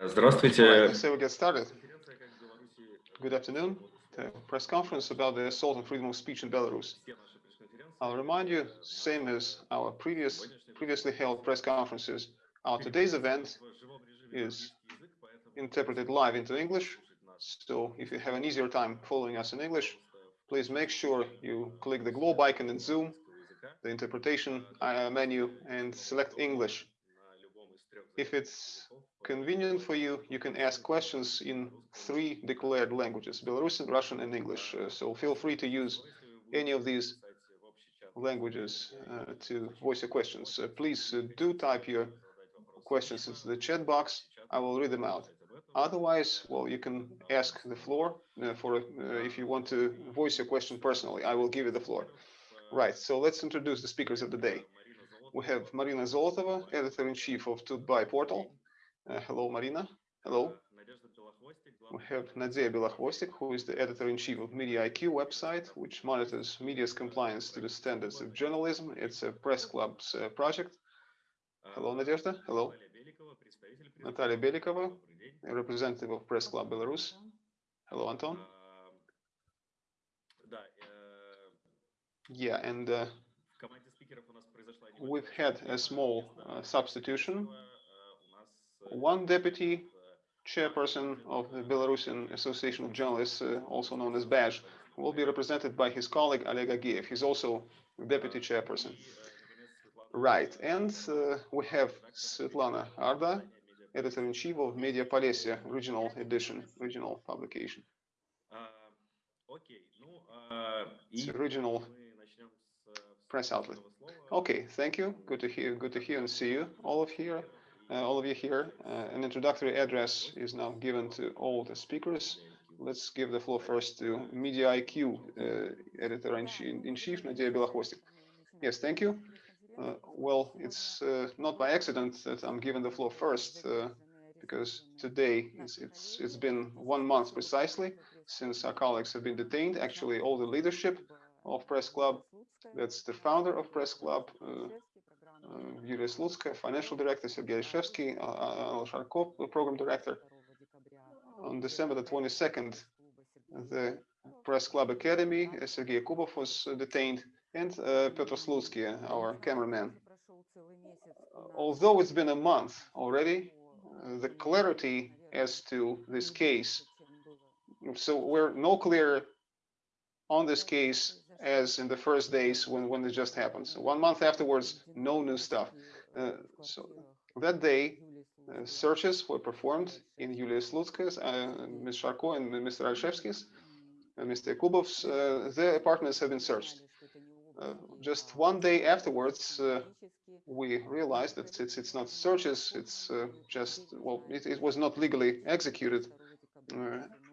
Здравствуйте. Right, let's say we get started. Good afternoon. The press conference about the assault on freedom of speech in Belarus. I'll remind you, same as our previous previously held press conferences, our today's event is interpreted live into English. So if you have an easier time following us in English, please make sure you click the globe icon in Zoom, the interpretation uh, menu, and select English. If it's convenient for you, you can ask questions in three declared languages, Belarusian, Russian, and English. Uh, so feel free to use any of these languages uh, to voice your questions. Uh, please uh, do type your questions into the chat box. I will read them out. Otherwise, well, you can ask the floor uh, for uh, if you want to voice your question personally. I will give you the floor. Right, so let's introduce the speakers of the day. We have Marina Zolotova, editor-in-chief of Tut.by portal. Uh, hello, Marina. Hello. We have Nadia Belokhvostik, who is the editor-in-chief of Media IQ website, which monitors media's compliance to the standards of journalism. It's a press club's uh, project. Hello, Nadezhda. Hello. Natalia Belikova, a representative of Press Club Belarus. Hello, Anton. Yeah, and uh, we've had a small uh, substitution. One deputy chairperson of the Belarusian Association of Journalists, uh, also known as BAJ, will be represented by his colleague Oleg Agiev. He's also deputy chairperson. Right, and uh, we have Svetlana Arda, editor-in-chief of Media Polessia, regional edition, regional publication. Okay. It's a regional press outlet. Okay, thank you. Good to hear. Good to hear and see you all of here. Uh, all of you here. Uh, an introductory address is now given to all the speakers. Let's give the floor first to Media IQ uh, editor-in-chief Nadia Belokhvostik. Yes, thank you. Uh, well, it's uh, not by accident that I'm given the floor first, uh, because today it's, it's it's been one month precisely since our colleagues have been detained. Actually, all the leadership of Press Club, that's the founder of Press Club, Yulia Slutskaya, financial director, Sergei Reshevsky, Anil Sharkov, program director. On December the 22nd, the Press Club Academy, Sergei Kubov was detained, and uh, Petr Slutsky, our cameraman. Although it's been a month already, the clarity as to this case, so we're no clearer on this case as in the first days when, when it just happens. One month afterwards, no new stuff. Uh, so that day, uh, searches were performed in Yulia Slutska's, uh, Ms. Sharko and Mr. Alshevsky's, and Mr. Kubov's. Uh, their apartments have been searched. Uh, just one day afterwards, uh, we realized that it's it's not searches. It's uh, just well, it, it, was not legally executed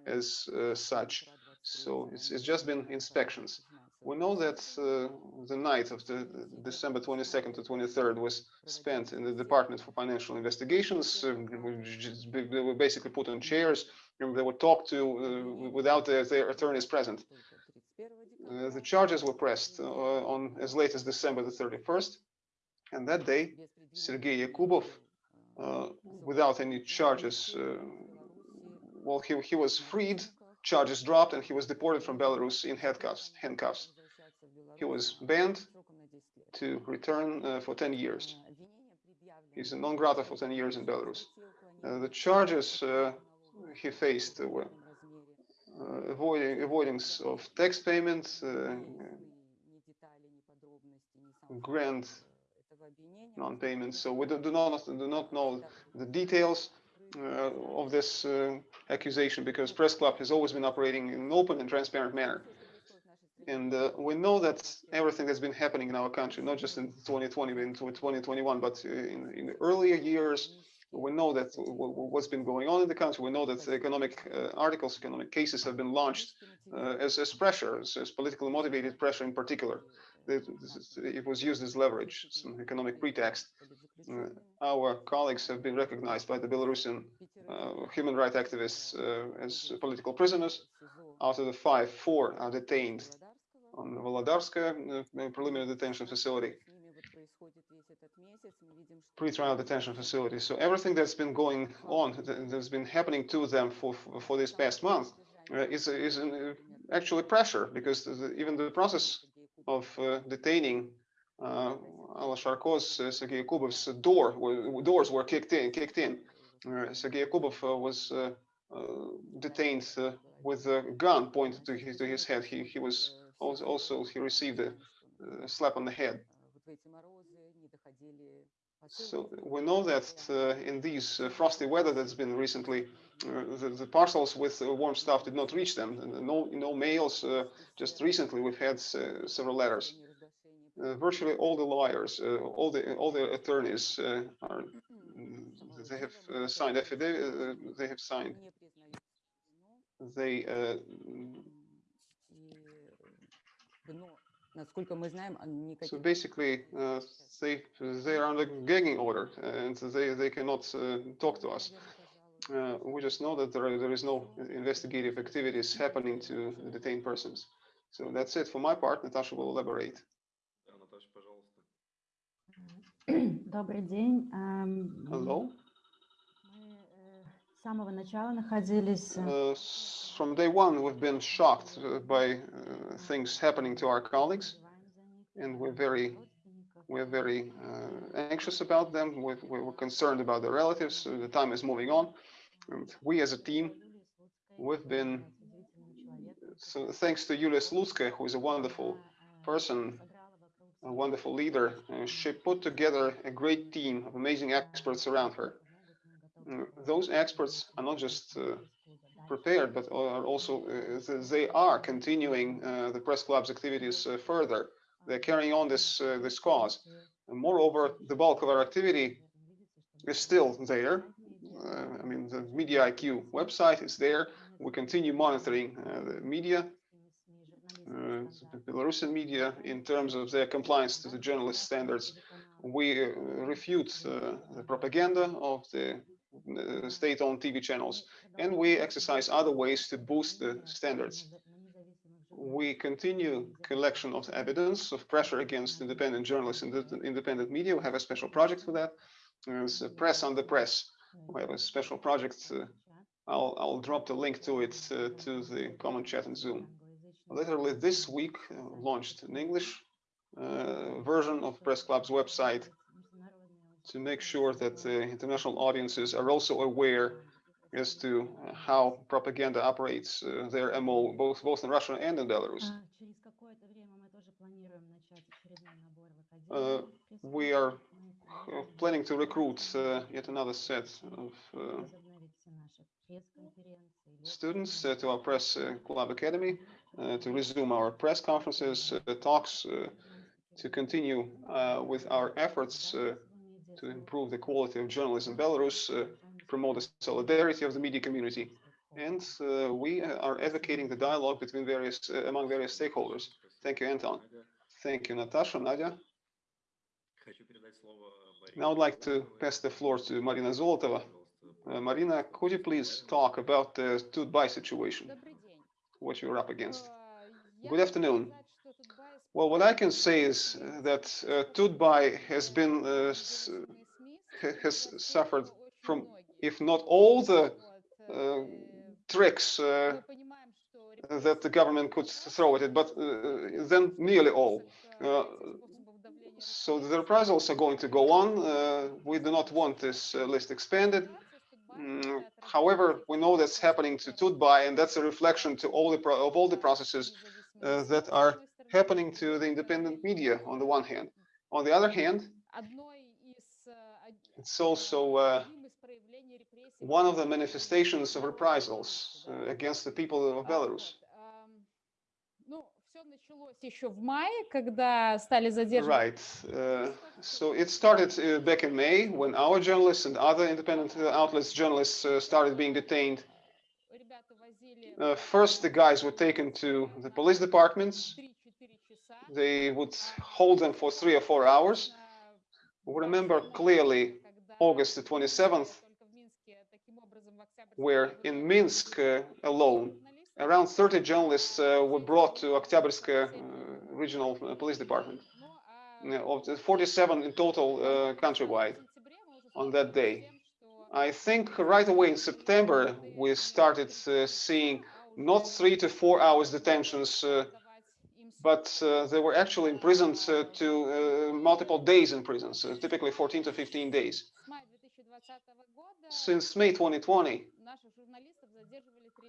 as such. So it's it's just been inspections. We know that uh, the night of the December 22nd to 23rd was spent in the Department for Financial Investigations. they were basically put on chairs they were talked to without their, their attorneys present. Uh, the charges were pressed uh, on as late as December the 31st. And that day, Sergei Yakubov, uh, without any charges, well, he, he was freed, charges dropped, and he was deported from Belarus in handcuffs. handcuffs. He was banned to return uh, for 10 years. He's a non grata for 10 years in Belarus. Uh, the charges uh, he faced were uh, avoiding avoidance of tax payments, uh, grant non-payments. So we do, do, not do not know the details of this accusation because Press Club has always been operating in an open and transparent manner. And uh, we know that everything that's been happening in our country, not just in 2020, but in 2021, but in, in earlier years, we know that what's been going on in the country. We know that economic uh, articles, economic cases have been launched uh, as, as pressure, as, as, politically motivated pressure in particular. It, was used as leverage, some economic pretext. Uh, our colleagues have been recognized by the Belarusian uh, human rights activists uh, as political prisoners. Out of the five, four are detained on the Volodarskaya uh, preliminary detention facility. pre-trial detention facility. So everything that's been going on, that's been happening to them for for this past month, uh, is is an, uh, actually pressure because the, even the process of uh, detaining uh, Alla Sharko's, uh, Sergei Yakubov's door doors were kicked in. Kicked in. Uh, Sergei Yakubov uh, was uh, detained with a gun pointed to his to his head. He he was also, also he received a slap on the head. So we know that uh, in these uh, frosty weather that's been recently, uh, the, the, parcels with uh, warm stuff did not reach them. Uh, no, no mails. Uh, just recently, we've had several letters. virtually all the lawyers, all the all the attorneys are they have signed affidavit. they have signed. They so basically, uh, they they are under gagging order, and they they cannot uh, talk to us. Uh, we just know that there there is no investigative activities happening to detained persons. So that's it for my part. Natasha will elaborate. Добрый день. Hello. С самого начала находились from day one, we've been shocked uh, by uh, things happening to our colleagues, and we're very we're very uh, anxious about them. We're, we're, concerned about their relatives. the time is moving on. And we as a team, we've been, so thanks to Yulia Slutskaya, who is a wonderful person, a wonderful leader, uh, she put together a great team of amazing experts around her. Those experts are not just uh, prepared, but are also uh, they are continuing uh, the press club's activities further. They're carrying on this this cause. And moreover, the bulk of our activity is still there. I mean, the Media IQ website is there. We continue monitoring the media uh, Belarusian media in terms of their compliance to the journalist standards. We uh, refute uh, the propaganda of the state-owned TV channels, and we exercise other ways to boost the standards. We continue collection of evidence of pressure against independent journalists and independent media. We have a special project for that. It's press on the press. We have a special project. Uh, I'll, I'll drop the link to it uh, to the common chat and Zoom. Literally this week uh, launched an English uh, version of Press Club's website to make sure that the international audiences are also aware as to how propaganda operates uh, their MO, both, both in Russia and in Belarus. Uh, we are uh, planning to recruit uh, yet another set of uh, students uh, to our press club academy to resume our press conferences, talks, to continue with our efforts to improve the quality of journalism in Belarus, uh, promote the solidarity of the media community. And uh, we are advocating the dialogue between various, uh, among various stakeholders. Thank you, Anton. Thank you, Natasha, Nadia. Now I'd like to pass the floor to Marina Zolotova. Uh, Marina, could you please talk about the Tut.by situation, what you're up against? Good afternoon. Well, what I can say is that uh, Tut.by has been uh, has suffered from, if not all the uh, tricks uh, that the government could throw at it, but uh, then nearly all. Uh, so the reprisals are going to go on. we do not want this list expanded. Mm, however, we know that's happening to Tut.by, and that's a reflection to all the of all the processes that are happening to the independent media on the one hand. On the other hand, it's also uh, one of the manifestations of reprisals uh, against the people of Belarus. Right. Uh, so it started uh, back in May when our journalists and other independent uh, outlets journalists uh, started being detained. first, the guys were taken to the police departments they would hold them for three or four hours. We remember clearly August the 27th, where in Minsk uh, alone, around 30 journalists uh, were brought to Oktyabrsk uh, regional uh, police department. of the 47 in total uh, countrywide. on that day. I think right away in September, we started uh, seeing not three to four hours detentions, but uh, they were actually imprisoned uh, to uh, multiple days in prison, so typically 14 to 15 days. Since May 2020,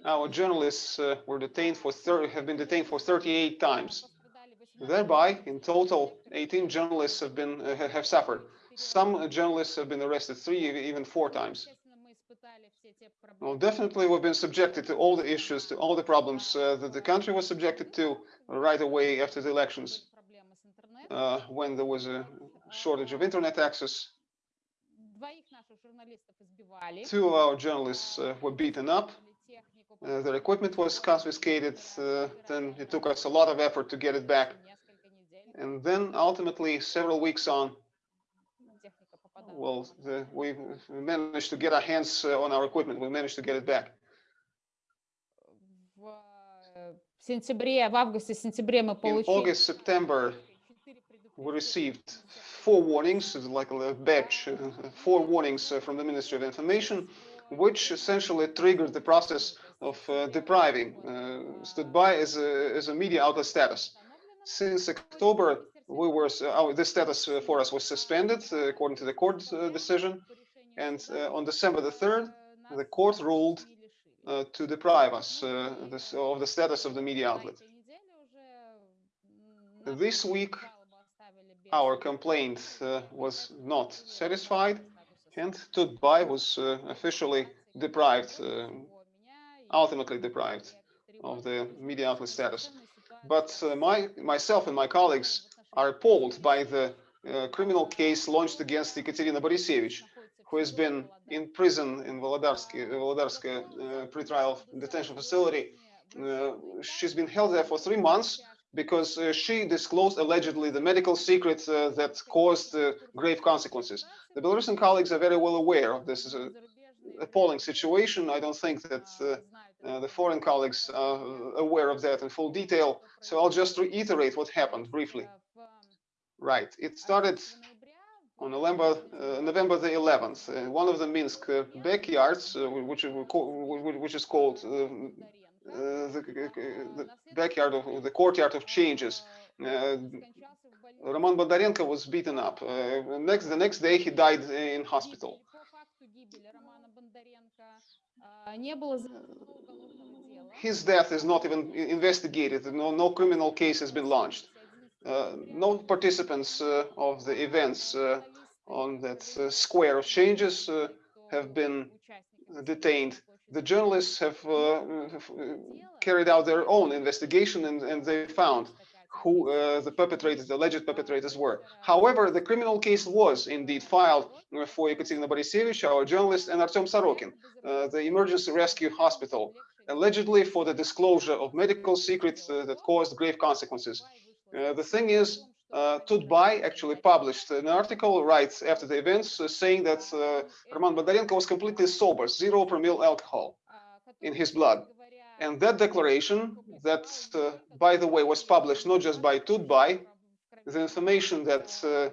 our journalists uh, were detained for have been detained for 38 times. Thereby, in total, 18 journalists have been have suffered. Some journalists have been arrested three, even four times. Well, definitely we've been subjected to all the issues, to all the problems uh, that the country was subjected to right away after the elections, uh, when there was a shortage of internet access. Two of our journalists uh, were beaten up. Uh, their equipment was confiscated. Uh, then it took us a lot of effort to get it back. And then ultimately, several weeks on, well, the, we managed to get our hands uh, on our equipment. We managed to get it back. In August, September, we received four warnings, like a batch, uh, four warnings uh, from the Ministry of Information, which essentially triggered the process of uh, depriving uh, Tut.by as a, as a media outlet status. Since October we were uh, this status uh, for us was suspended uh, according to the court decision, and on December the third, the court ruled to deprive us this, of the status of the media outlet. This week, our complaint uh, was not satisfied and Tut.by was uh, officially deprived, uh, ultimately deprived of the media outlet status. But my, myself and my colleagues are appalled by the uh, criminal case launched against Ekaterina Borisevich, who has been in prison in Volodarsk, uh, uh pre-trial detention facility. Uh, she's been held there for three months because uh, she disclosed allegedly the medical secret uh, that caused uh, grave consequences. The Belarusian colleagues are very well aware of this uh, appalling situation. I don't think that the foreign colleagues are aware of that in full detail. So I'll just reiterate what happened briefly. Right. It started on November, uh, November the 11th. Uh, one of the Minsk uh, backyards, uh, which, which is called uh, uh, the, the, backyard of the courtyard of changes. Roman Bondarenko was beaten up. next, the next day, he died in hospital. His death is not even investigated. No, no criminal case has been launched. Uh, no participants uh, of the events uh, on that square of changes have been detained. The journalists have, have carried out their own investigation and, and they found who uh, the perpetrators, the alleged perpetrators were. However, the criminal case was indeed filed for Ekaterina Borisevich, our journalist, and Artem Sorokin, uh, the emergency rescue hospital, allegedly for the disclosure of medical secrets uh, that caused grave consequences. Uh, the thing is, uh, Tut.by actually published an article right after the events uh, saying that uh, Roman Bondarenko was completely sober, zero per promille alcohol in his blood. And that declaration that, uh, by the way, was published not just by Tut.by, the information that uh,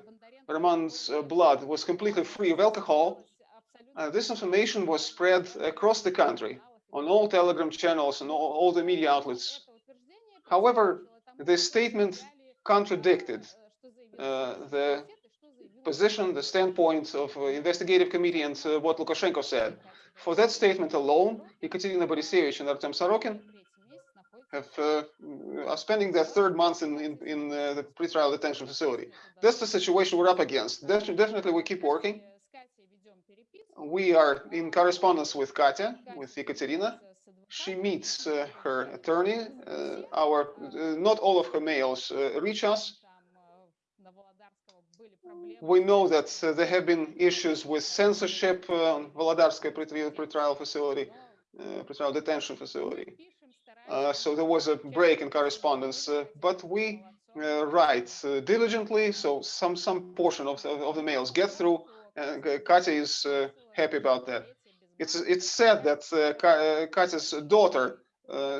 Roman's uh, blood was completely free of alcohol, this information was spread across the country on all telegram channels and all, all the media outlets. However, this statement contradicted uh, the position, the standpoint of uh, investigative committee and uh, what Lukashenko said. For that statement alone, Ekaterina Borisevich and Artem Sorokin have uh, are spending their third month in in, in uh, the pretrial detention facility. That's the situation we're up against. definitely, we keep working. We are in correspondence with Katya, with Ekaterina, she meets uh, her attorney. Uh, our uh, not all of her mails reach us. We know that there have been issues with censorship on Volodarskaya pretrial facility, pretrial detention facility. so there was a break in correspondence, but we uh, write uh, diligently, so some some portion of the, of the mails get through. Uh, Katya is uh, happy about that it's it's said that uh, Katya's uh, daughter uh,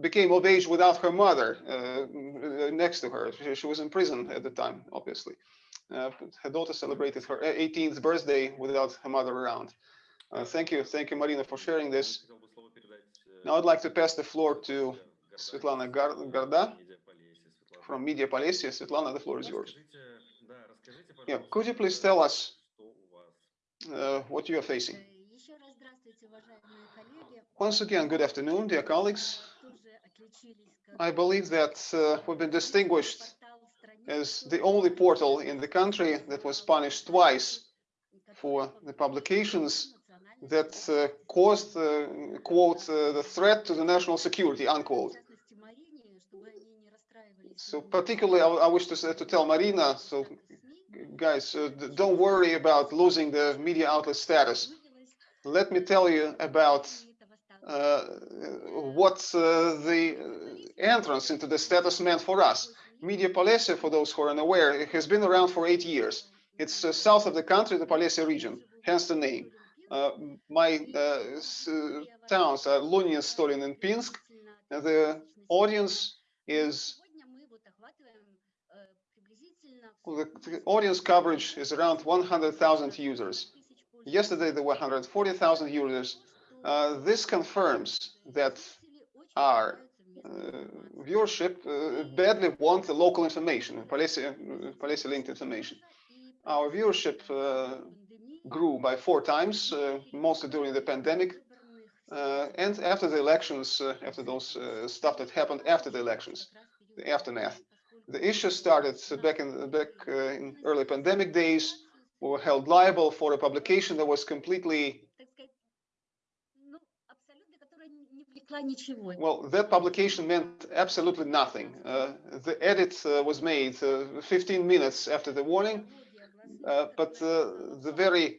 became of age without her mother uh, next to her. She, she, was in prison at the time, obviously. Uh, her daughter celebrated her 18th birthday without her mother around. Uh, thank you, thank you, Marina, for sharing this. Now I'd like to pass the floor to Svetlana Garda from Media Polessia. Svetlana, the floor is yours. Yeah, could you please tell us uh, what you are facing? Once again, good afternoon, dear colleagues. I believe that uh, we've been distinguished as the only portal in the country that was punished twice for the publications that uh, caused, uh, quote, uh, the threat to the national security, unquote. So particularly, I, I wish to, to tell Marina, so guys, uh, don't worry about losing the media outlet status. Let me tell you about uh, what uh, the entrance into the status meant for us. Media Polessia, for those who are unaware, has been around for eight years. It's uh, south of the country, the Polessia region, hence the name. Uh, my uh, towns are Lunin, Stolin, and Pinsk. The audience is the, the audience coverage is around 100,000 users. Yesterday there were 140,000 users. Uh, this confirms that our uh, viewership uh, badly want the local information, Polessia, Polessia linked information. Our viewership uh, grew by four times, uh, mostly during the pandemic. Uh, and after the elections, after those stuff that happened after the elections, the aftermath. The issue started back in back uh, in early pandemic days. We were held liable for a publication that was completely well, that publication meant absolutely nothing. Uh, the edit uh, was made uh, 15 minutes after the warning, uh, but uh, the very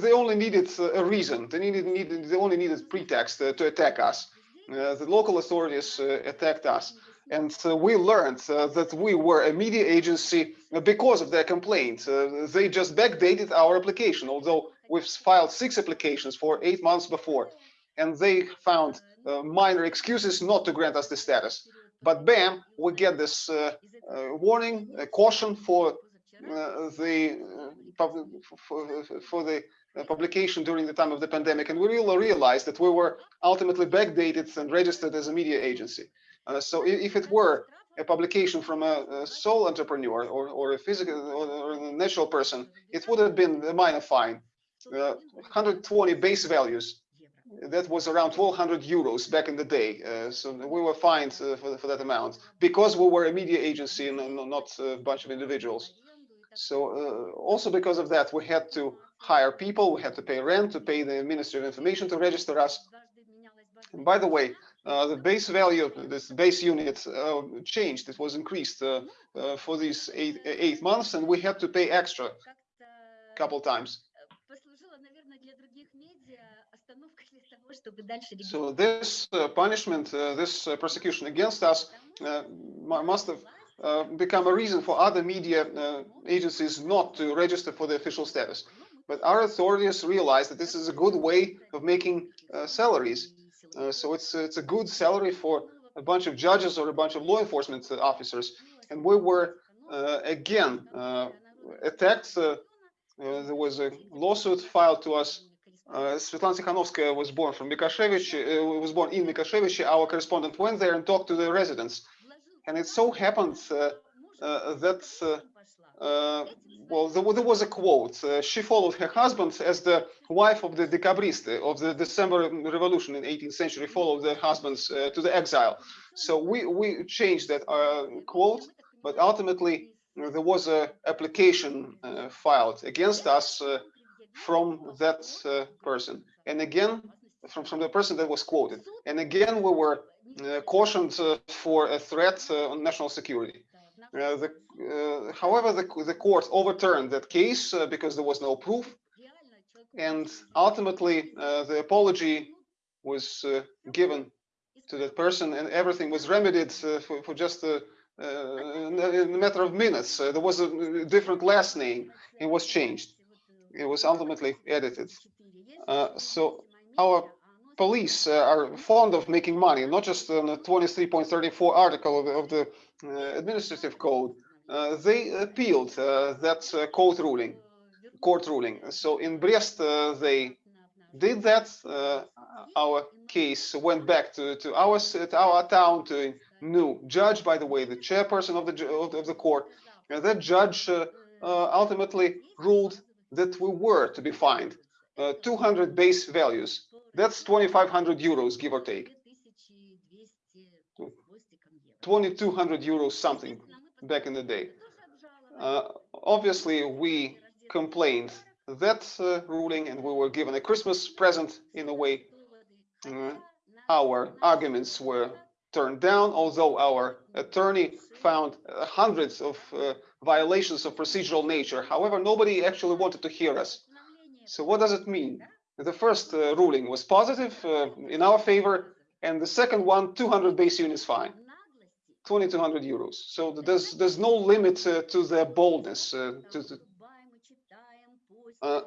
they only needed a reason. They needed, needed they only needed pretext to attack us. the local authorities attacked us. And uh, we learned uh, that we were a media agency because of their complaint. Uh, they just backdated our application, although we've filed six applications for eight months before. And they found uh, minor excuses not to grant us the status. But bam, we get this uh, uh, warning, caution for the for, for the publication during the time of the pandemic. And we really realized that we were ultimately backdated and registered as a media agency. Uh, so if it were a publication from a, a sole entrepreneur or, or a physical or, a natural person, it would have been a minor fine. Uh, 120 base values. That was around 1,200 euros back in the day. Uh, so we were fined uh, for, for that amount because we were a media agency and not a bunch of individuals. So uh, also because of that, we had to hire people, we had to pay rent, to pay the Ministry of Information to register us. And by the way, uh, the base value of this base unit uh, changed. It was increased uh, for these eight, eight months, and we had to pay extra a couple times. So this uh, punishment, uh, this uh, persecution against us must have become a reason for other media agencies not to register for the official status. But our authorities realized that this is a good way of making salaries uh, so it's it's a good salary for a bunch of judges or a bunch of law enforcement officers. And we were uh, again uh, attacked. Uh, there was a lawsuit filed to us. Svetlana Tikhanovskaya was born from Mikashevich, was born in Mikashevich. Our correspondent went there and talked to the residents. And it so happened that uh, well, there, there, was a quote. Uh, she followed her husband as the wife of the decabriste of the December Revolution in 18th century, followed the husbands uh, to the exile. So we, we changed that uh, quote, but ultimately there was a application uh, filed against us uh, from that person. And again, from, from the person that was quoted. And again, we were cautioned for a threat on national security. Uh, uh, however, the, the court overturned that case uh, because there was no proof. And ultimately, the apology was given to that person and everything was remedied for, for just a, uh, a matter of minutes. Uh, there was a different last name. It was changed. It was ultimately edited. Uh, so our police are fond of making money, not just on the 23.34 article of, of the uh, Uh, administrative code, uh, they appealed uh, that court ruling. Court ruling. So in Brest, they did that. our case went back to, to our to our town to a new judge. By the way, the chairperson of the of the court. And that judge ultimately ruled that we were to be fined uh, 200 base values. That's 2,500 euros, give or take. 2,200 euros something back in the day. Uh, obviously, we complained that uh, ruling and we were given a Christmas present in a way. Uh, our arguments were turned down, although our attorney found hundreds of uh, violations of procedural nature. However, nobody actually wanted to hear us. So what does it mean? The first uh, ruling was positive uh, in our favor, and the second one, 200 base units fine, 2,200 euros. So there's there's no limit uh, to their boldness. Uh, to uh,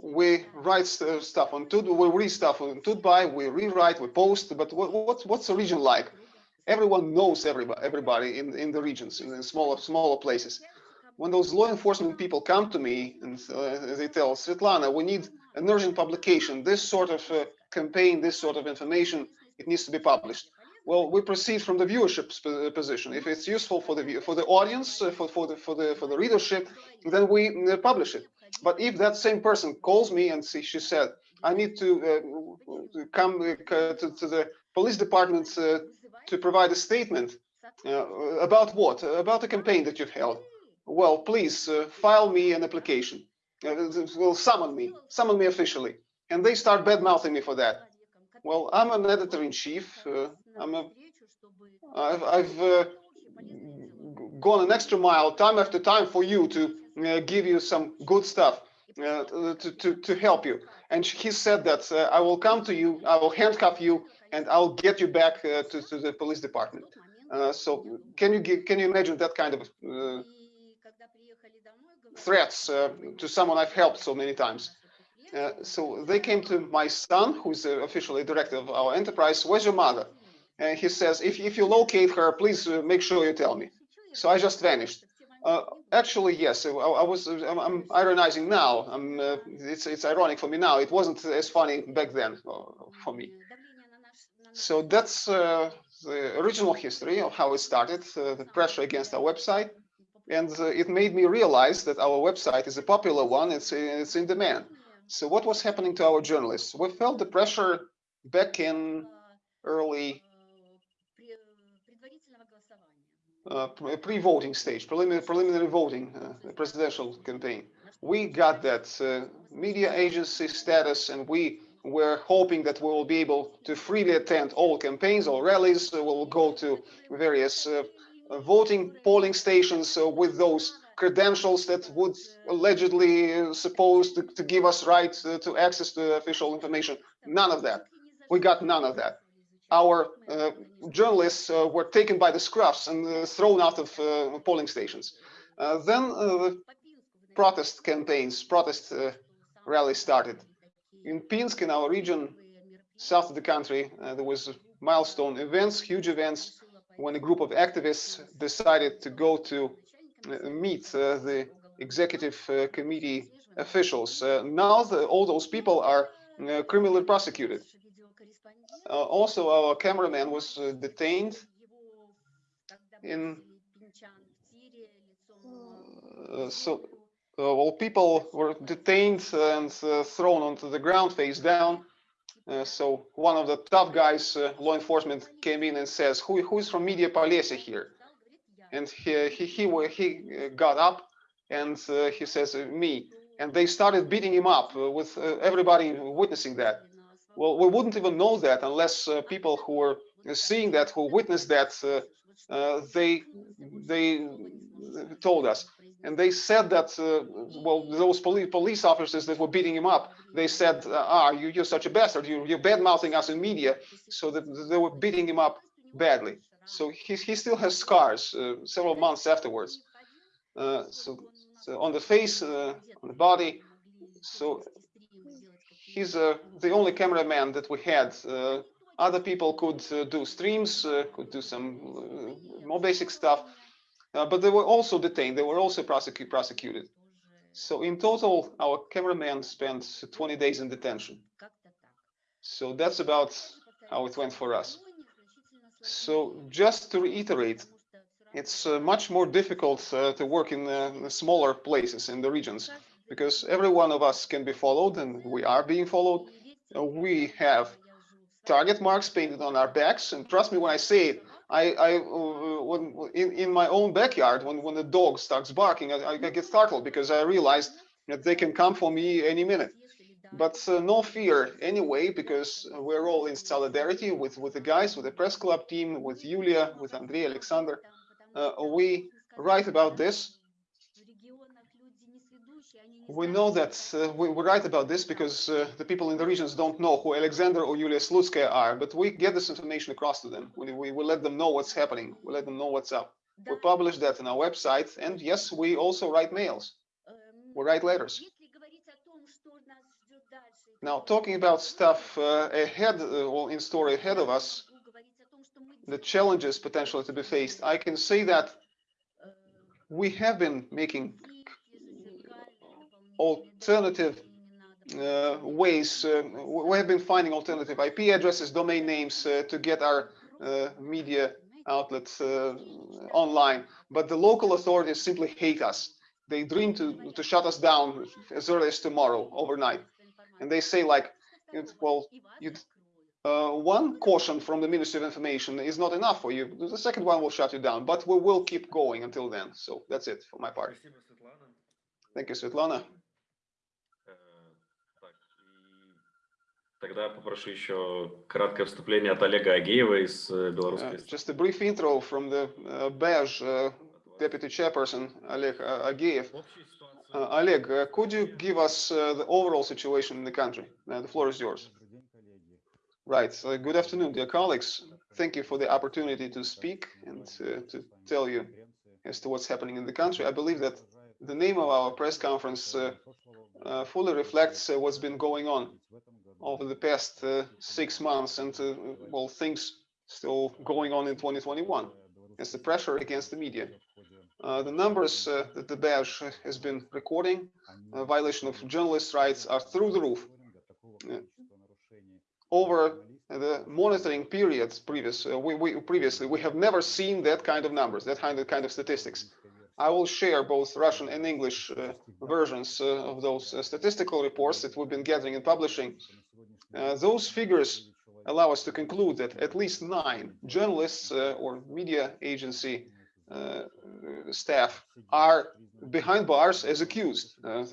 we write stuff on Tut, we read stuff on Tut.by, we rewrite, we post. But what, what what's the region like? Everyone knows everybody, everybody in in the regions, in the smaller smaller places when those law enforcement people come to me and uh, they tell Svetlana, we need an urgent publication, this sort of uh, campaign, this sort of information, it needs to be published. Well, we proceed from the viewership uh, position. If it's useful for the for the audience, uh, for for the for the for the readership, then we uh, publish it. But if that same person calls me and see, she said, I need to, uh, come to, to, the police department to provide a statement about what? About the campaign that you've held well, please uh, file me an application. Uh, will summon me, summon me officially. And they start bad mouthing me for that. Well, I'm an editor in chief. Uh, I'm a, I've, I've uh, gone an extra mile time after time for you to uh, give you some good stuff uh, to, to, to help you. And he said that I will come to you, I will handcuff you, and I'll get you back to, to the police department. so can you give, can you imagine that kind of threats uh, to someone I've helped so many times. Uh, so they came to my son, who's the officially director of our enterprise. Where's your mother? And he says, if, if you locate her, please uh, make sure you tell me. So I just vanished. Uh, actually, yes, I, I was. Uh, I'm, I'm, ironizing now. I'm, uh, it's it's ironic for me now. It wasn't as funny back then for me. So that's the original history of how it started. the pressure against our website and uh, it made me realize that our website is a popular one it's it's in demand so what was happening to our journalists? We felt the pressure back in early uh, pre-voting stage preliminary preliminary voting uh, presidential campaign. We got that uh, media agency status and we were hoping that we will be able to freely attend all campaigns all rallies. We will go to various uh, voting polling stations uh, with those credentials that would allegedly uh, supposed to, to, give us rights uh, to access to official information. None of that. We got none of that. Our uh, journalists uh, were taken by the scruffs and uh, thrown out of polling stations. then protest campaigns, protest rallies started. In Pinsk, in our region, south of the country, there was milestone events, huge events, when a group of activists decided to go to uh, meet uh, the executive uh, committee officials. now the, all those people are criminally prosecuted. also, our cameraman was detained in uh, so uh, well people were detained and uh, thrown onto the ground face down uh, so one of the tough guys, uh, law enforcement, came in and says, "Who who is from Media Polessia here?" And he he he, he uh, got up and uh, he says, "Me." And they started beating him up uh, with everybody witnessing that. Well, we wouldn't even know that unless people who were seeing that, who witnessed that, they they told us and they said that uh, well those police police officers that were beating him up they said ah you, you're such a bastard you, you're bad mouthing us in media so that they were beating him up badly so he, he still has scars uh, several months afterwards uh, so, so, on the face uh, on the body so he's the only cameraman that we had other people could do streams could do some more basic stuff but they were also detained. They were also prosecute, prosecuted. So in total, our cameraman spent 20 days in detention. So that's about how it went for us. So just to reiterate, it's uh, much more difficult uh, to work in uh, smaller places in the regions because every one of us can be followed and we are being followed. Uh, we have target marks painted on our backs and trust me when I say it, I, I uh, when in, in my own backyard when, when the dog starts barking I, I get startled because I realized that they can come for me any minute but uh, no fear anyway because we're all in solidarity with with the guys with the press club team with Yulia with Andrei Alexander uh, we write about this we know that uh, we, we, write about this because uh, the people in the regions don't know who Alexander or Yulia Slutskaya are, but we get this information across to them. We, we, we let them know what's happening. We let them know what's up. We publish that on our website. And yes, we also write mails. We write letters. Now, talking about stuff uh, ahead uh, or in store ahead of us, the challenges potentially to be faced, I can say that we have been making alternative uh, ways. Uh, we have been finding alternative IP addresses, domain names uh, to get our uh, media outlets uh, online. But the local authorities simply hate us. They dream to, to shut us down as early as tomorrow, overnight And they say like, well, uh, one caution from the Ministry of Information is not enough for you. The second one will shut you down, but we will keep going until then. So that's it for my part. Thank you, Svetlana. Тогда попрошу еще краткое вступление от Олега Агеева из белорусской. Uh, just a brief intro from the uh, BEJ uh, deputy chairperson Oleg uh, Ageev. uh, Oleg, uh, could you give us uh, the overall situation in the country? Uh, the floor is yours. Right. Good afternoon, dear colleagues. Thank you for the opportunity to speak and uh, to tell you as to what's happening in the country. I believe that the name of our press conference uh, fully reflects what's been going on over the past six months and well things still going on in 2021 as the pressure against the media uh, the numbers uh, that the BAJ has been recording uh, violation of journalists rights are through the roof. Over the monitoring periods previous uh, we, we previously we have never seen that kind of numbers that kind of kind of statistics. I will share both Russian and English uh, versions of those statistical reports that we've been gathering and publishing. Those figures allow us to conclude that at least nine journalists or media agency Uh, staff are behind bars as accused. Uh,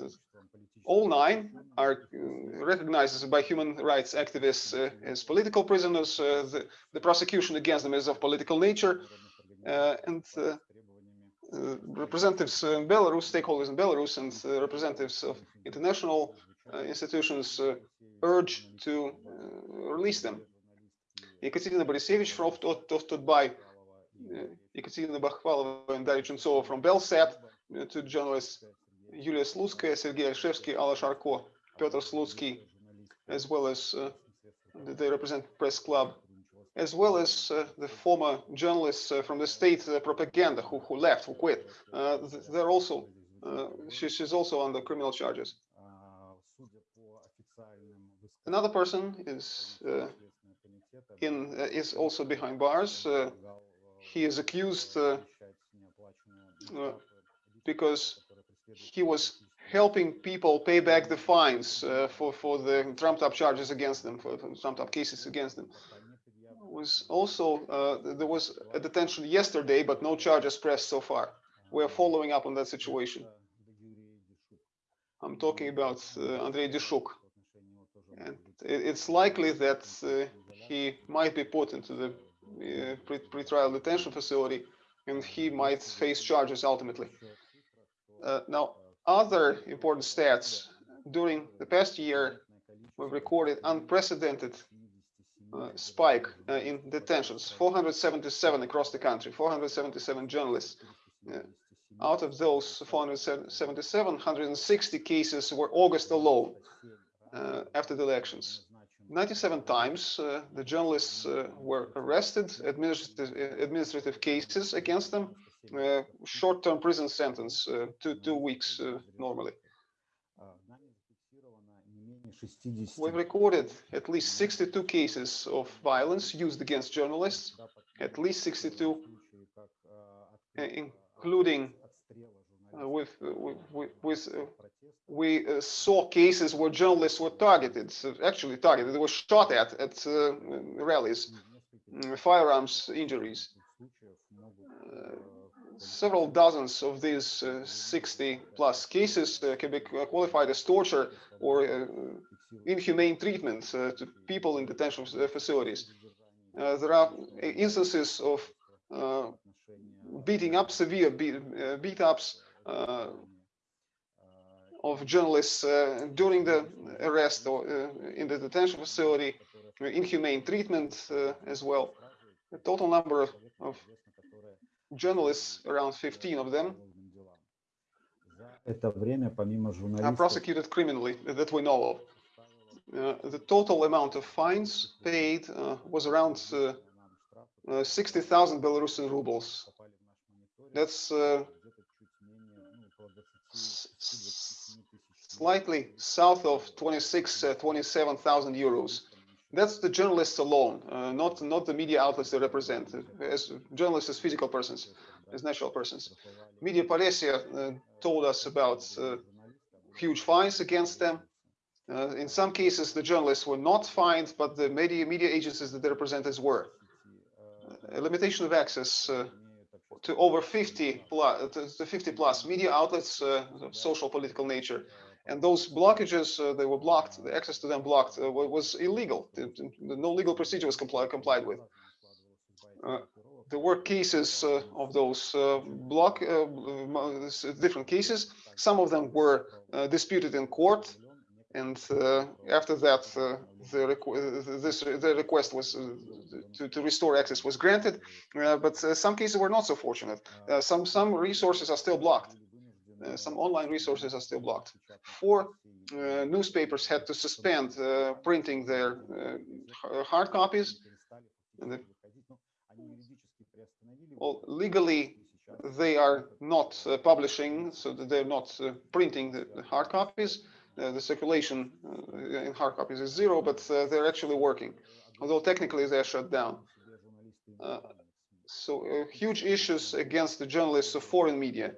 all nine are recognized by human rights activists uh, as political prisoners. The, the, prosecution against them is of political nature. and uh, representatives in Belarus, stakeholders in Belarus, and uh, representatives of international uh, institutions urge to release them. Ekaterina Borisevich from Tut.by, Ekaterina Bakhvalova and Daria Chultsova from Belsat, to journalists Yulia Slutskaya, Sergei Alshevsky, Alla Sharko, Piotr Slutsky, as well as uh, they represent press club as well as uh, the former journalists uh, from the state propaganda who, who left, who quit. Uh, they're also, uh, she, she's also under criminal charges. Another person is uh, in is also behind bars. He is accused because he was helping people pay back the fines for for the trumped up charges against them, for, for trumped up cases against them was also, uh, there was a detention yesterday, but no charges pressed so far. We are following up on that situation. I'm talking about uh, Andrei Dishuk. And it's likely that uh, he might be put into the uh, pre-trial detention facility and he might face charges ultimately. Uh, now, other important stats. During the past year, we've recorded unprecedented uh, spike uh, in detentions 477 across the country 477 journalists. Uh, out of those 477 160 cases were august alone uh, after the elections 97 times uh, the journalists uh, were arrested administrative administrative cases against them uh, short-term prison sentence, uh, two, two weeks uh, normally. We've recorded at least 62 cases of violence used against journalists, at least 62, including uh, Uh, uh, with, with, with uh, we uh, saw cases where journalists were targeted, actually targeted, they were shot at at uh, rallies, mm, firearms injuries. several dozens of these 60 plus cases can be qualified as torture or inhumane treatment to people in detention facilities. there are instances of beating up, severe beat, beat ups, uh, of journalists uh, during the arrest or uh, in the detention facility, inhumane treatment as well. The total number of, of journalists, around 15 of them, are prosecuted criminally that we know of. Uh, the total amount of fines paid uh, was around uh, 60,000 Belarusian rubles. That's slightly south of 26, uh, 27,000 euros. That's the journalists alone, uh, not not the media outlets they represent, uh, as journalists as physical persons, as natural persons. Media Paresia uh, told us about uh, huge fines against them. Uh, in some cases, the journalists were not fined, but the media media agencies that they represented were. a limitation of access to over 50 plus, to 50 plus media outlets of social political nature. And those blockages uh, they were blocked the access to them blocked uh, was illegal. No legal procedure was compli complied with. Uh, there were cases uh, of those uh, block uh, different cases. Some of them were disputed in court and after that the, requ this, the request was to, to restore access was granted but some cases were not so fortunate some some resources are still blocked uh, some online resources are still blocked. Four uh, newspapers had to suspend uh, printing their hard copies. Well, legally, they are not uh, publishing, so that they're not uh, printing the, hard copies. Uh, the circulation in hard copies is zero, but they're actually working, although technically they're shut down. so huge issues against the journalists of foreign media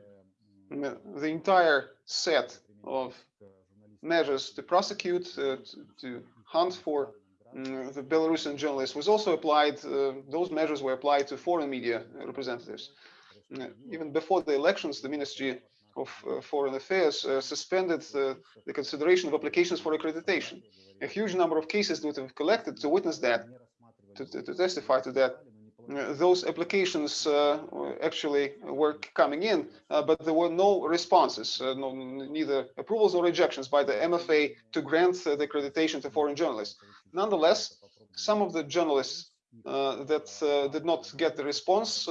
the entire set of measures to prosecute, uh, to, to, hunt for um, the Belarusian journalists was also applied, uh, those measures were applied to foreign media representatives. Uh, even before the elections, the Ministry of uh, Foreign Affairs uh, suspended the consideration of applications for accreditation. A huge number of cases that have collected to witness that, to, to, testify to that, uh, those applications uh, actually were coming in, uh, but there were no responses, no, neither approvals or rejections by the MFA to grant the accreditation to foreign journalists. Nonetheless, some of the journalists that did not get the response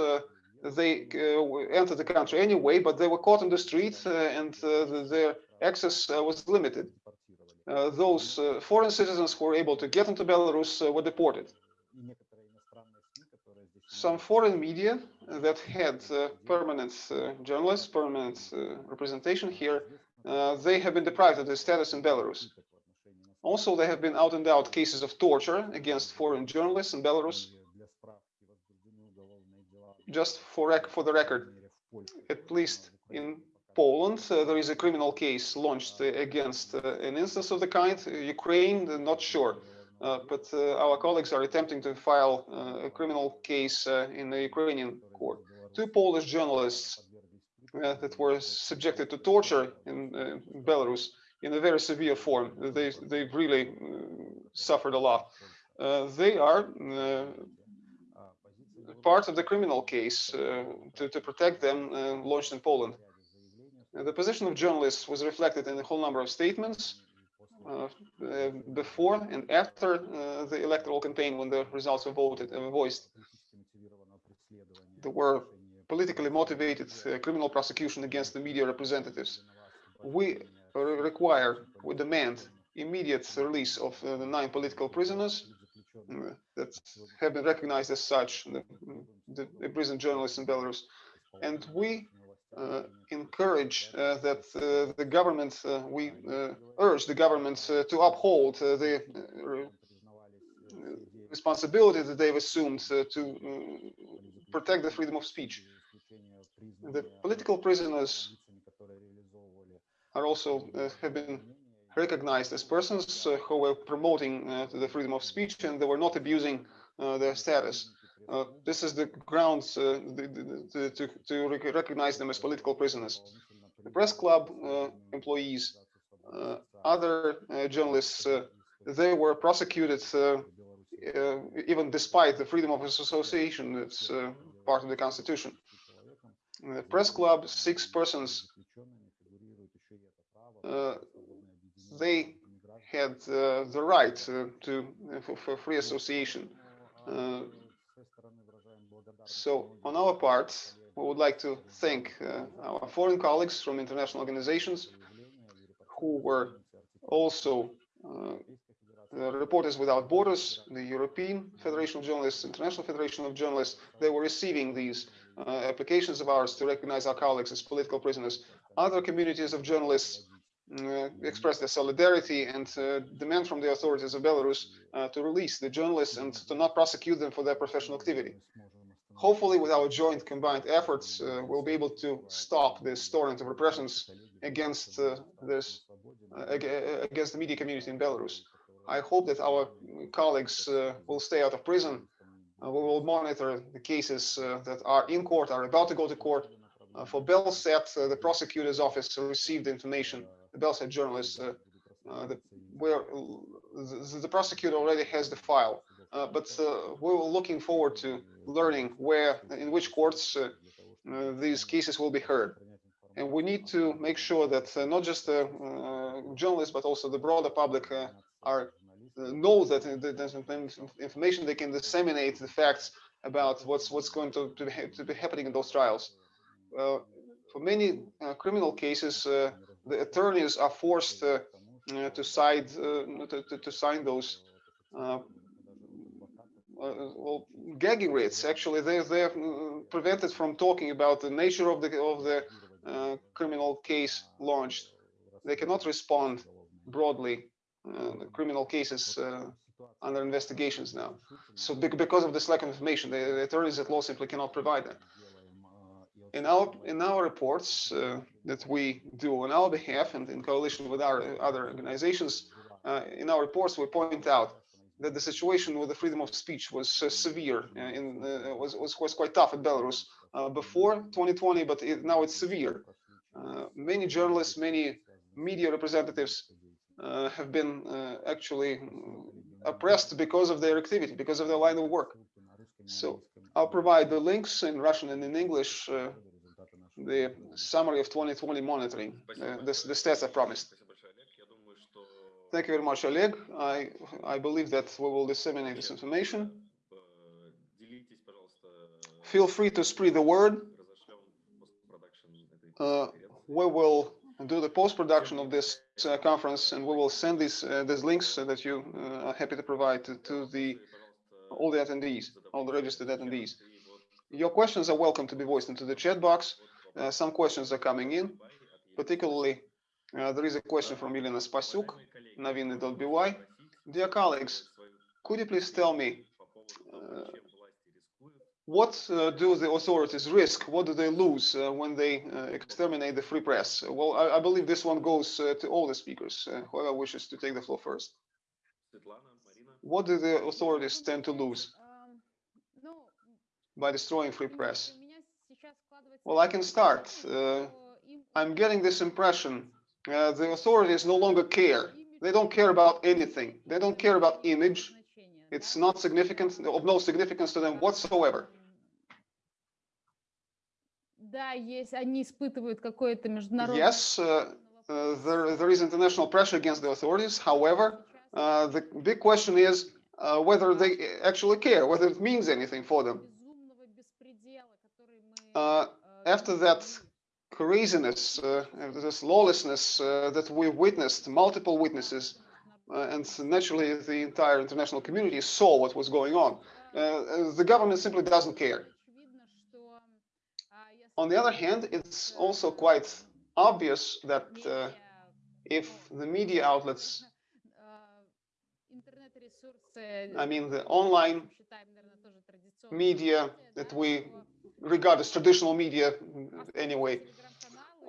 they uh, entered the country anyway, but they were caught in the street uh, and uh, their access uh, was limited. Uh, those uh, foreign citizens who were able to get into Belarus were deported some foreign media that had permanent journalists, permanent representation here, they have been deprived of their status in Belarus. Also, there have been out and out cases of torture against foreign journalists in Belarus. Just for, for the record, at least in Poland, uh, there is a criminal case launched against uh, an instance of the kind. Ukraine, not sure. Uh, but uh, our colleagues are attempting to file uh, a criminal case in the Ukrainian court. Two Polish journalists that were subjected to torture in Belarus in a very severe form. They they've really suffered a lot. they are part of the criminal case uh, to, to, protect them uh, launched in Poland. Uh, the position of journalists was reflected in a whole number of statements uh, uh, before and after uh, the electoral campaign when the results were voted and voiced. There were politically motivated criminal prosecution against the media representatives. We require, we demand immediate release of the nine political prisoners Mm, that have been recognized as such, the, the, the prison journalists in Belarus. and we uh, encourage uh, that uh, uh, uh, uh, the government, we urge the government to uphold the responsibility that they've assumed to protect the freedom of speech. The political prisoners are also have been recognized as persons uh, who were promoting uh, the freedom of speech and they were not abusing uh, their status. Uh, this is the grounds uh, to, to, recognize them as political prisoners. The press club uh, employees, other journalists, they were prosecuted even despite the freedom of association that's part of the constitution. The press club, six persons, uh, they had uh, the right uh, to for free association. So on our part, we would like to thank uh, our foreign colleagues from international organizations who were also uh, Reporters Without Borders, the European Federation of Journalists, International Federation of Journalists, they were receiving these uh, applications of ours to recognize our colleagues as political prisoners. Other communities of journalists uh, expressed their solidarity and uh, demand from the authorities of Belarus uh, to release the journalists and to not prosecute them for their professional activity hopefully with our joint combined efforts, uh, we'll be able to stop this torrent of repressions against uh, this uh, against the media community in Belarus. I hope that our colleagues uh, will stay out of prison. Uh, we will monitor the cases uh, that are in court, are about to go to court. for Belsat, the prosecutor's office received information, the Belsat journalists, the, where the, the prosecutor already has the file. Uh, but uh, we are looking forward to learning where, in which courts uh, these cases will be heard. And we need to make sure that not just the journalists, but also the broader public are know that there's information they can disseminate the facts about what's what's going to, to, be, to be happening in those trials. Uh, for many uh, criminal cases, uh, the attorneys are forced to, side, to, to, to, sign those uh, well, gagging rates. Actually, they they're uh, prevented from talking about the nature of the of the uh, criminal case launched. They cannot respond broadly. Uh, criminal cases uh, under investigations now. So because of this lack of information, the, the attorneys at law simply cannot provide that. In our in our reports uh, that we do on our behalf and in coalition with our other organizations, in our reports we point out that the situation with the freedom of speech was uh, severe uh, in uh, was, was was quite tough in Belarus uh, before 2020, but it, now it's severe. Uh, many journalists, many media representatives uh, have been actually oppressed because of their activity, because of their line of work. So I'll provide the links in Russian and in English, the summary of 2020 monitoring, the, the stats I promised. Thank you very much, Oleg. I, I believe that we will disseminate this information. Feel free to spread the word. Uh, we will do the post-production of this uh, conference and we will send these uh, these links that you uh, are happy to provide to, to, the all the attendees, all the registered attendees. Your questions are welcome to be voiced into the chat box. Uh, some questions are coming in, particularly uh, there is a question from Elena Spasuk, Naviny.by. Dear colleagues, could you please tell me uh, what uh, do the authorities risk? What do they lose uh, when they uh, exterminate the free press? Well, I, I believe this one goes uh, to all the speakers, whoever wishes to take the floor first. What do the authorities tend to lose by destroying free press? Well, I can start. I'm getting this impression uh, the authorities no longer care. They don't care about anything. They don't care about image. It's not significant, of no significance to them whatsoever. Yes, uh, uh, there, there is international pressure against the authorities. However, uh, the big question is uh, whether they actually care, whether it means anything for them. After that craziness, uh, this lawlessness uh, that we've witnessed, multiple witnesses, uh, and naturally the entire international community saw what was going on. Uh, the government simply doesn't care. on the other hand, it's also quite obvious that uh, if the media outlets, I mean the online media that we regard as traditional media anyway,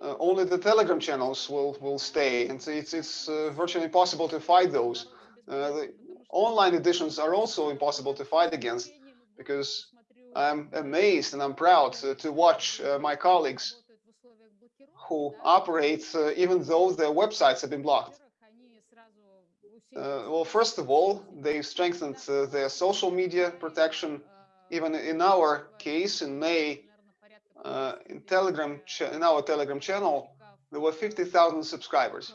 uh, only the Telegram channels will will stay, and it's it's uh, virtually impossible to fight those. Uh, the online editions are also impossible to fight against because I'm amazed and I'm proud to, watch uh, my colleagues who operate uh, even though their websites have been blocked. Uh, well, first of all, they strengthened their social media protection. Even in our case, in May, uh, in Telegram, in our Telegram channel, there were 50,000 subscribers.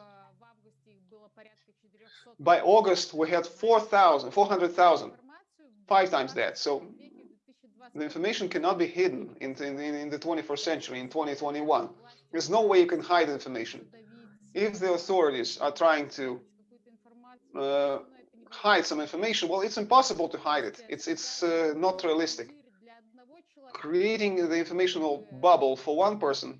By August, we had 4,000, 400,000, five times that. So the information cannot be hidden in, in, in the 21st century, in 2021. There's no way you can hide information. If the authorities are trying to uh, hide some information, well, it's impossible to hide it. It's, it's uh, not realistic. Creating the informational bubble for one person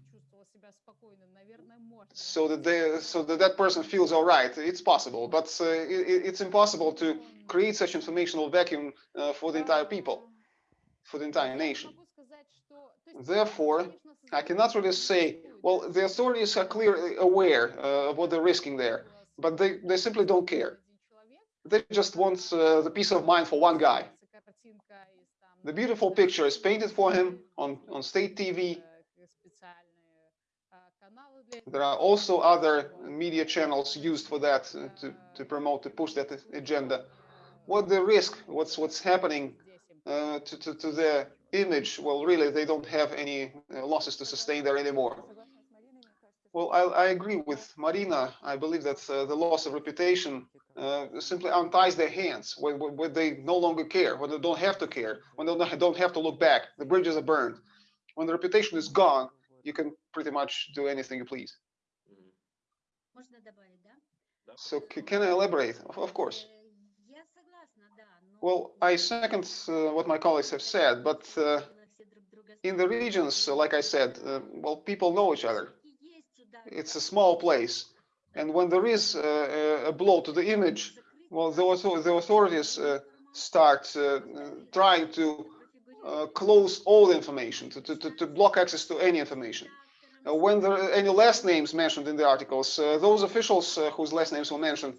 so that they, so that that person feels all right, it's possible, but uh, it, it's impossible to create such informational vacuum uh, for the entire people for the entire nation. Therefore, I cannot really say, well, the authorities are clearly aware uh, of what they're risking there, but they, they simply don't care. They just want uh, the peace of mind for one guy. The beautiful picture is painted for him on, on state TV. There are also other media channels used for that, uh, to, to promote, to push that agenda. What the risk, what's, what's happening uh, to, to, to their image, well, really, they don't have any uh, losses to sustain there anymore. Well, I, I agree with Marina. I believe that uh, the loss of reputation uh, simply unties their hands when, when, they no longer care, when they don't have to care, when they don't have to look back. The bridges are burned. When the reputation is gone, you can pretty much do anything you please. So can I elaborate? Of course. Well, I second uh, what my colleagues have said, but uh, in the regions, like I said, uh, well, people know each other. It's a small place. And when there is uh, a blow to the image, well, the, the authorities uh, start trying to close all the information, to, to, to block access to any information. when there are any last names mentioned in the articles, those officials whose last names were mentioned,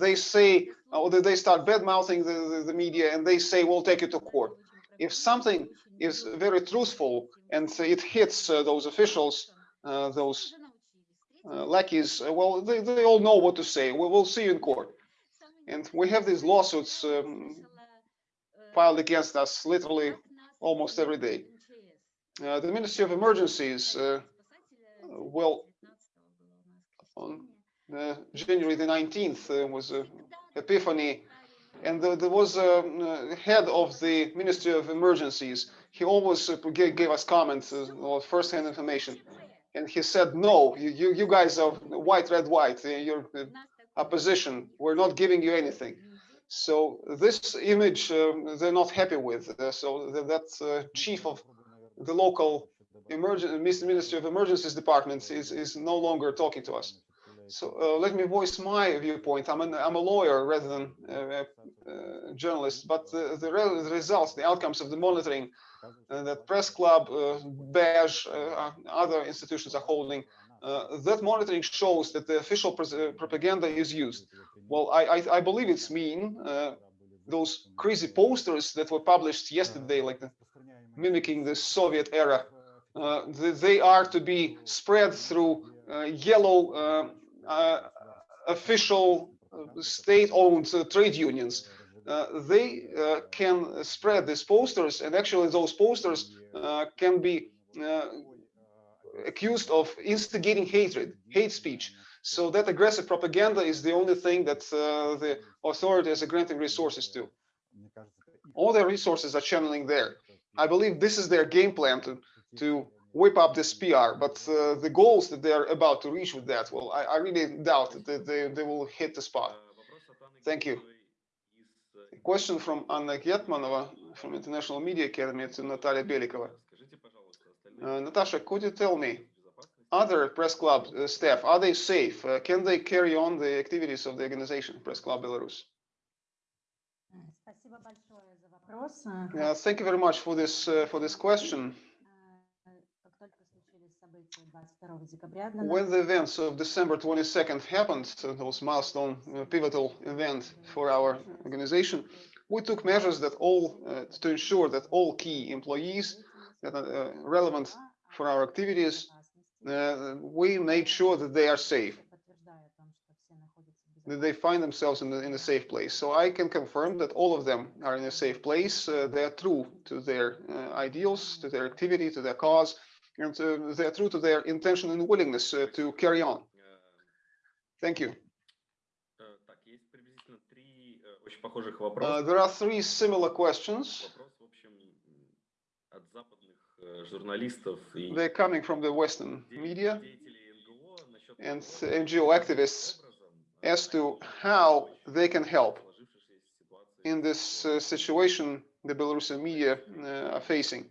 they say or they start bad mouthing the, the, the, media and they say we'll take it to court if something is very truthful and it hits uh, those officials uh, those uh, lackeys uh, well they, they all know what to say. We will see you in court. And we have these lawsuits um, filed against us literally almost every day. Uh, the ministry of emergencies uh, well on January the 19th was Epiphany, and the, there was a uh, head of the Ministry of Emergencies. He always uh, gave, us comments uh, first-hand information, and he said, "No, you you guys are white, red, white. You're opposition. We're not giving you anything." So this image uh, they're not happy with. Uh, so that, that uh, chief of the local emergency Ministry of Emergencies department is is no longer talking to us. So uh, let me voice my viewpoint. I'm, an, I'm a lawyer rather than a, a journalist, but the, the, the, results, the outcomes of the monitoring uh, that Press Club, uh, BAJ, uh, other institutions are holding, uh, that monitoring shows that the official uh, propaganda is used. Well, I, I, I believe it's mean. those crazy posters that were published yesterday, like the, mimicking the Soviet era, they are to be spread through yellow uh, official uh, state-owned uh, trade unions. They can spread these posters, and actually those posters can be accused of instigating hatred, hate speech. So that aggressive propaganda is the only thing that uh, the authorities are granting resources to. All their resources are channeling there. I believe this is their game plan to, to whip up this PR, but uh, the goals that they're about to reach with that, well, I, I really doubt that they, they will hit the spot. Thank you question from Anna Getmanova from International Media Academy to Natalia Belikova. Uh, Natasha, э, could you tell me, other press club э, staff, are they safe? Uh, can they carry on the activities of the organization, Press Club Belarus? Yeah, thank you very much for this uh, for this question. When the events of December 22nd happened, those milestone uh, pivotal event for our organization, we took measures that all uh, to ensure that all key employees that are uh, relevant for our activities, uh, we made sure that they are safe that they find themselves in, the, in a safe place. So I can confirm that all of them are in a safe place. Uh, they are true to their uh, ideals, to their activity, to their cause, and uh, they are true to their intention and willingness uh, to carry on. Thank you. Uh, there are three similar questions. They're coming from the Western media and NGO activists as to how they can help in this uh, situation the Belarusian media uh, are facing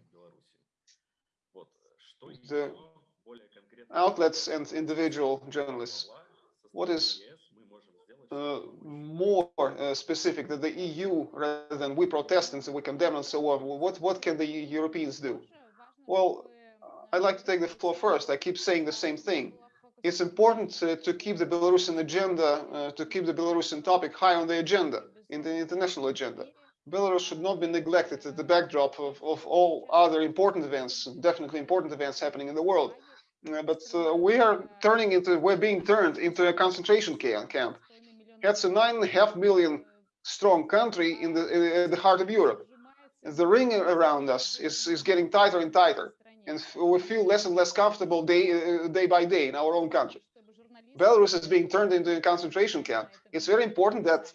the outlets and individual journalists. What is uh, more uh, specific that the EU rather than we protestants and we condemn and so on? What what can the Europeans do? Well, I'd like to take the floor first. I keep saying the same thing. It's important uh, to keep the Belarusian agenda, uh, to keep the Belarusian topic high on the agenda, in the international agenda. Belarus should not be neglected at the backdrop of, of all other important events, definitely important events happening in the world. Uh, but uh, we are turning into, we're being turned into a concentration camp. It's a nine and a half million strong country in the, in the heart of Europe. The ring around us is, is getting tighter and tighter, and we feel less and less comfortable day, uh, day by day in our own country. Belarus is being turned into a concentration camp. It's very important that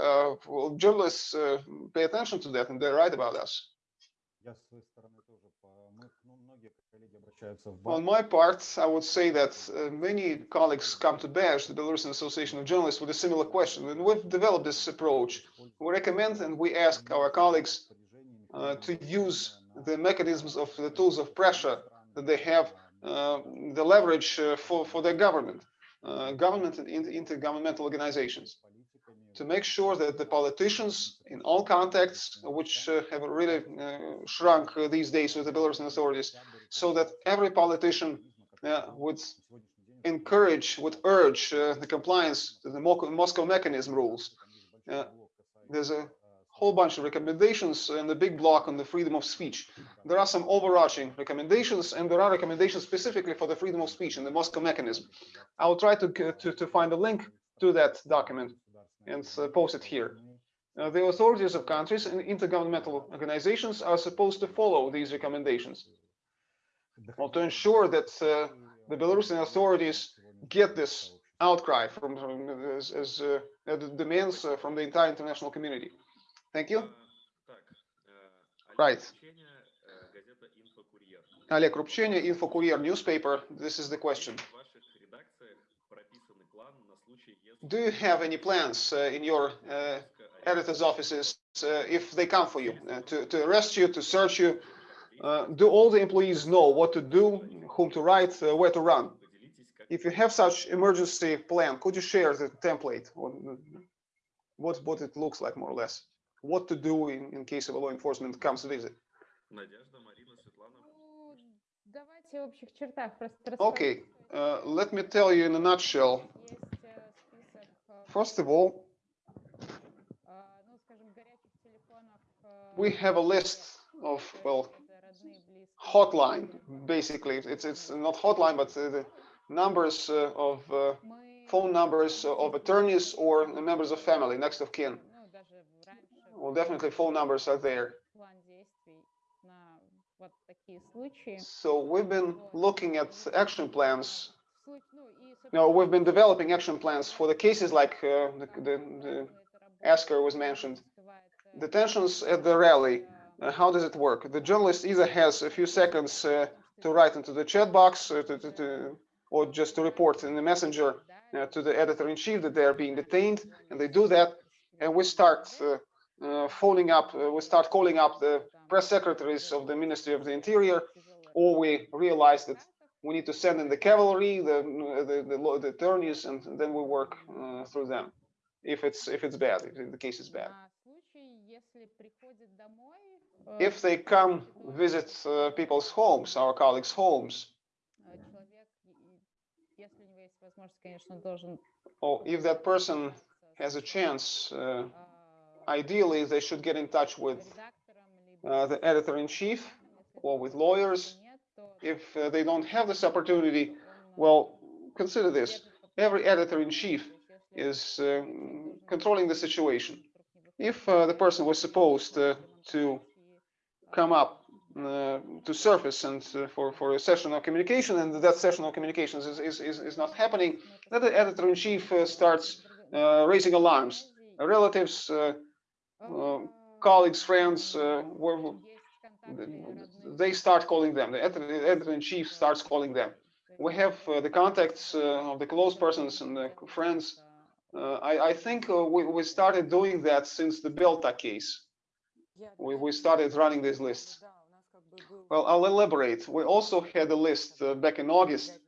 uh, well, journalists uh, pay attention to that and they write about us. On my part, I would say that uh, many colleagues come to BAJ, the Belarusian Association of Journalists, with a similar question. And we've developed this approach. We recommend and we ask our colleagues uh, to use the mechanisms of the tools of pressure that they have, uh, the leverage uh, for, for their government, government and intergovernmental organizations to make sure that the politicians in all contexts, which uh, have really uh, shrunk uh, these days with the Belarusian authorities, so that every politician uh, would encourage, would urge uh, the compliance to the Moscow mechanism rules. Uh, there's a whole bunch of recommendations and a big block on the freedom of speech. There are some overarching recommendations, and there are recommendations specifically for the freedom of speech in the Moscow mechanism. I will try to to, to find a link to that document and post it here. Uh, the authorities of countries and intergovernmental organizations are supposed to follow these recommendations. Well, to ensure that uh, the Belarusian authorities get this outcry from, from as, as uh, demands from the entire international community. Thank you. Right. Oleg Rupchenya, newspaper. This is the question do you have any plans uh, in your uh, editor's offices uh, if they come for you to, to arrest you, to search you? do all the employees know what to do, whom to write, where to run? If you have such emergency plan, could you share the template? What, what it looks like, more or less? What to do in, in case of a law enforcement comes visit? Okay, uh, let me tell you in a nutshell First of all, we have a list of, well, hotline, basically. It's, it's not hotline, but the numbers uh, of uh, phone numbers of attorneys or members of family, next of kin. Well, definitely phone numbers are there. So we've been looking at action plans no, we've been developing action plans for the cases like uh, the, the, the asker was mentioned. Detentions at the rally, uh, how does it work? The journalist either has a few seconds uh, to write into the chat box uh, to, to, to, or just to report in the messenger uh, to the editor-in-chief that they are being detained, and they do that, and we start uh, phoning up, we start calling up the press secretaries of the Ministry of the Interior, or we realize that we need to send in the cavalry, the the the, the attorneys, and then we work uh, through them. If it's if it's bad, if the case is bad. If they come visit uh, people's homes, our colleagues' homes. Or if that person has a chance, uh, ideally they should get in touch with uh, the editor in chief or with lawyers if uh, they don't have this opportunity, well, consider this. Every editor-in-chief is uh, controlling the situation. If uh, the person was supposed uh, to come up uh, to surface and uh, for, for a session of communication, and that session of communications is, is, is, is not happening, then the editor-in-chief starts raising alarms. Relatives, colleagues, friends, were, they start calling them. The editor- the editor-in-chief starts calling them. We have uh, the contacts uh, of the close persons and the friends. Uh, I, I think uh, we, we started doing that since the Belta case. We, we started running these lists. Well, I'll elaborate. We also had a list uh, back in August,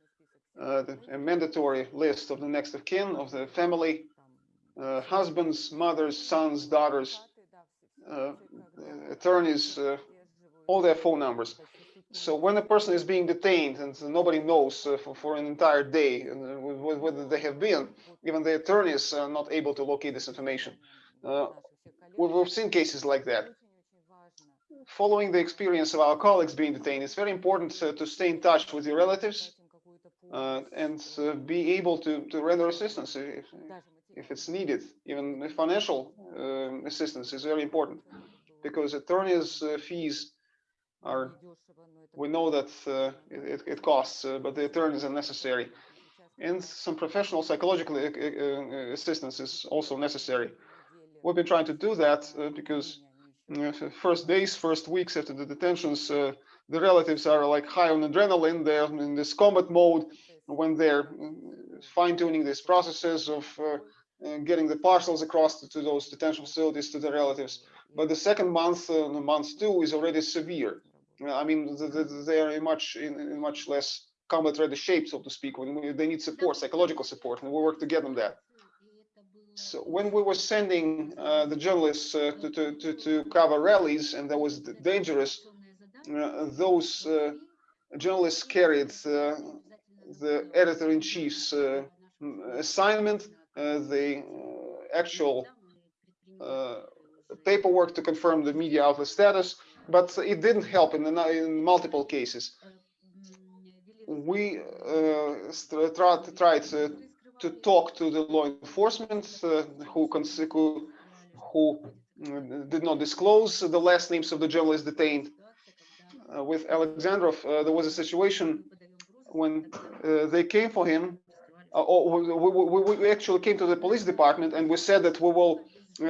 uh, a mandatory list of the next of kin, of the family, husbands, mothers, sons, daughters, attorneys, all their phone numbers. So when a person is being detained and nobody knows uh, for, for an entire day uh, wh- wh- whether they have been, even the attorneys are not able to locate this information. Uh, we've, seen cases like that. Following the experience of our colleagues being detained, it's very important uh, to stay in touch with your relatives and be able to, to render assistance if, if it's needed. Even financial um, assistance is very important because attorneys' fees are we know that uh, it, it costs, uh, but the attorneys is necessary. And some professional psychological uh, assistance is also necessary. We've been trying to do that because first days, first weeks after the detentions, the relatives are like high on adrenaline. They're in this combat mode when they're fine tuning these processes of uh, getting the parcels across to, to, those detention facilities to the relatives. But the second month, uh, month two, is already severe. I mean, the, the, they are in much in, in, much less combat ready shape, so to speak. When they need support, psychological support, and we work to get them that. So when we were sending uh, the journalists uh, to, to, to, to, cover rallies, and that was dangerous, uh, those uh, journalists carried uh, the editor-in-chief's uh, mm, assignment, the actual paperwork to confirm the media outlet status, but it didn't help in, in multiple cases. We uh, tried, tried uh, to talk to the law enforcement uh, who, who, who did not disclose the last names of the journalists detained. Uh, with Alexandrov, uh, there was a situation when uh, they came for him, or we, we, we, actually came to the police department and we said that we will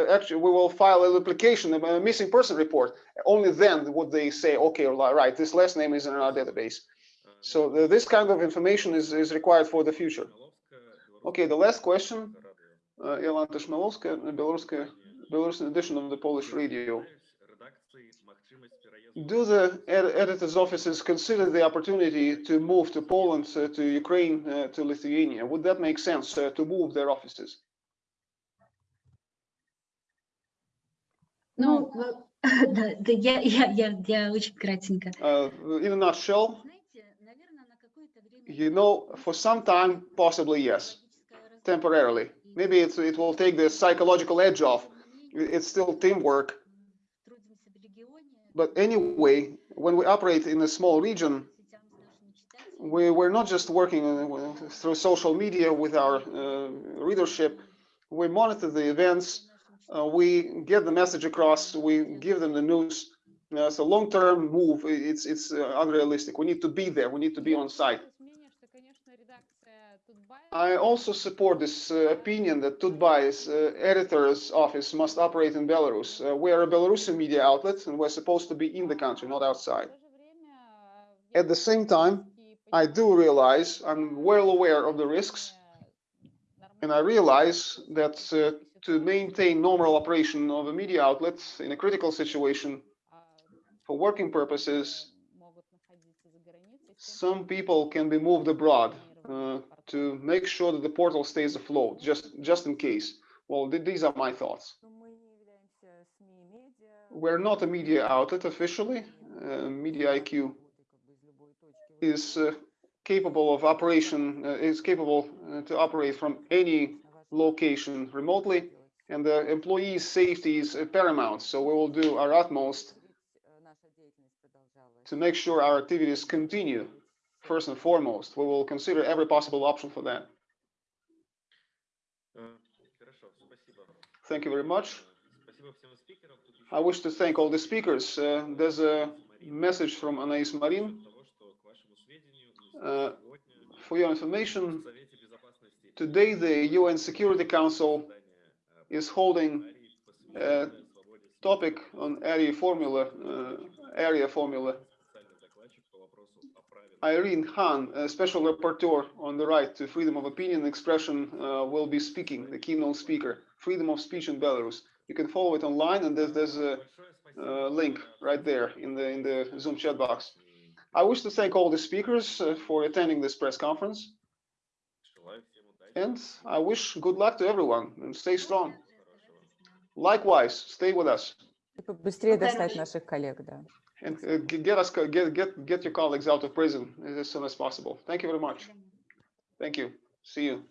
actually we will file an application, a missing person report. Only then would they say, okay, right, this last name is in our database. So the, this kind of information is, is required for the future. Okay, the last question. Uh, Belaruskaya, Belarusian edition of the Polish radio. Do the ed editor's offices consider the opportunity to move to Poland, uh, to Ukraine, uh, to Lithuania? Would that make sense uh, to move their offices? Ну, да, да я, я, я, я очень кратенько. Uh, in a nutshell, you know, for some time, possibly yes, temporarily. Maybe it's, it will take the psychological edge off. It's still teamwork. But anyway, when we operate in a small region, we, we're not just working through social media with our uh, readership. We monitor the events. uh, we get the message across. We give them the news. Uh, so long-term move, it's it's unrealistic. We need to be there. We need to be on site. I also support this uh, opinion that Tut.by's uh, editor's office must operate in Belarus. Uh, we are a Belarusian media outlet and we're supposed to be in the country, not outside. At the same time, I do realize, I'm well aware of the risks, and I realize that to maintain normal operation of a media outlet in a critical situation for working purposes, some people can be moved abroad uh, to make sure that the portal stays afloat, just, just in case. Well, th these are my thoughts. We're not a media outlet officially. Uh, media IQ is uh, capable of operation, uh, is capable uh, to operate from any location remotely, and the employees' safety is paramount. So we will do our utmost to make sure our activities continue. First and foremost, we will consider every possible option for that. Thank you very much. I wish to thank all the speakers. Uh, there's a message from Anais Marin. Uh, for your information, today the UN Security Council is holding a topic on Arria formula, uh, Arria formula. Irene Khan, a special rapporteur on the right to freedom of opinion and expression, uh, will be speaking, the keynote speaker, freedom of speech in Belarus. You can follow it online, and there's, there's a uh, link right there in the in the Zoom chat box. I wish to thank all the speakers uh, for attending this press conference and I wish good luck to everyone and stay strong. Хорошего. Likewise, stay with us И побыстрее Спасибо. достать наших коллег, да. and uh, g- get us get get get your colleagues out of prison as soon as possible. Thank you very much. Thank you. See you.